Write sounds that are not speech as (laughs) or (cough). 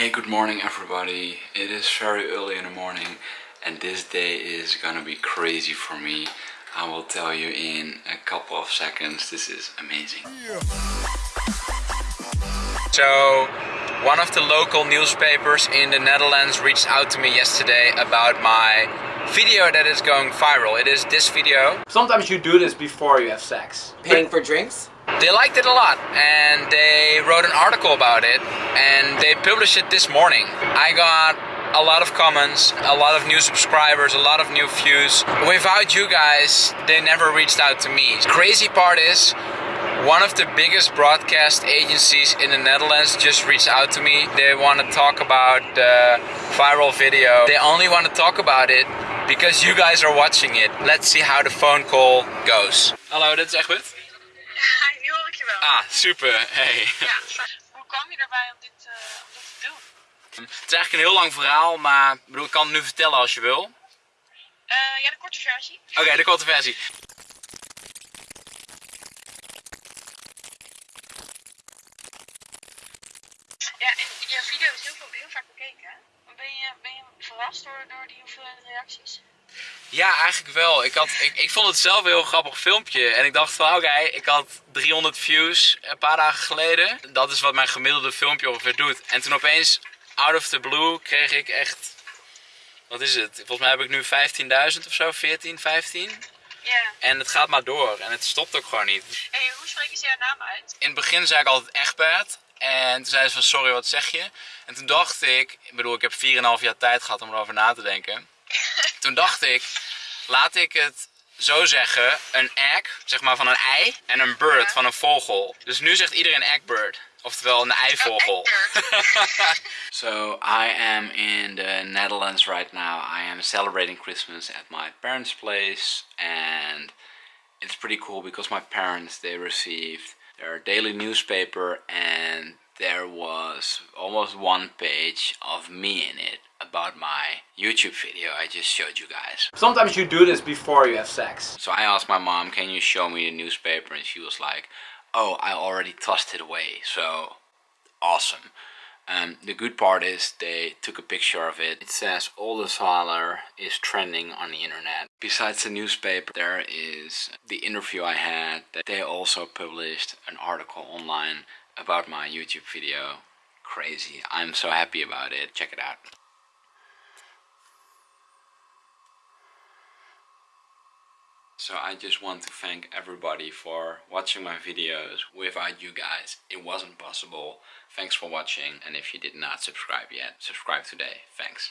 Hey, good morning everybody. It is very early in the morning and this day is gonna be crazy for me. I will tell you in a couple of seconds. This is amazing. So, one of the local newspapers in the Netherlands reached out to me yesterday about my video that is going viral. It is this video. Sometimes you do this before you have sex. Paying for drinks? They liked it a lot and they wrote an article about it and they published it this morning. I got a lot of comments, a lot of new subscribers, a lot of new views. Without you guys, they never reached out to me. Crazy part is, one of the biggest broadcast agencies in the Netherlands just reached out to me. They want to talk about the viral video. They only want to talk about it because you guys are watching it. Let's see how the phone call goes. Hello, is Egbert. Nu hoor ik je wel. Ah, super. Hey. Ja. Hoe kwam je erbij om dit, eh, om dit te doen? Het is eigenlijk een heel lang verhaal, maar ik, bedoel, ik kan het nu vertellen als je wil. Eh, ja, de korte versie. Oké, de korte versie. Ja, en je video is heel, veel, heel vaak bekeken. Ben je, ben je verrast door, door die hoeveelheid reacties? Ja, eigenlijk wel. Ik, had, ik, ik vond het zelf een heel grappig filmpje. En ik dacht van oké, ik had 300 views een paar dagen geleden. Dat is wat mijn gemiddelde filmpje ongeveer doet. En toen opeens, out of the blue, kreeg ik echt... Wat is het? Volgens mij heb ik nu 15.000 of zo, 14, 15. Ja. En het gaat maar door. En het stopt ook gewoon niet. Hey, hoe spreken ze jouw naam uit? In het begin zei ik altijd Egbert. En toen zei ze van sorry, wat zeg je? En toen dacht ik, ik bedoel ik heb 4,5 jaar tijd gehad om erover na te denken. Toen dacht ik, laat ik het zo zeggen, een egg, zeg maar van een ei, en een bird Ja. van een vogel. Dus nu zegt iedereen eggbird. Oftewel een eivogel. (laughs) so I am in the Netherlands right now. I am celebrating Christmas at my parents' place and it's pretty cool because my parents they received their daily newspaper and there was almost one page of me in it about my YouTube video I just showed you guys. Sometimes you do this before you have sex. So I asked my mom, can you show me the newspaper? And she was like, oh, I already tossed it away. So awesome. Um, the good part is they took a picture of it. It says Oldenzaaler is trending on the internet. Besides the newspaper, there is the interview I had that they also published an article online about my YouTube video. Crazy. I'm so happy about it. Check it out. So I just want to thank everybody for watching my videos. Without you guys, it wasn't possible. Thanks for watching and if you did not subscribe yet, subscribe today. Thanks.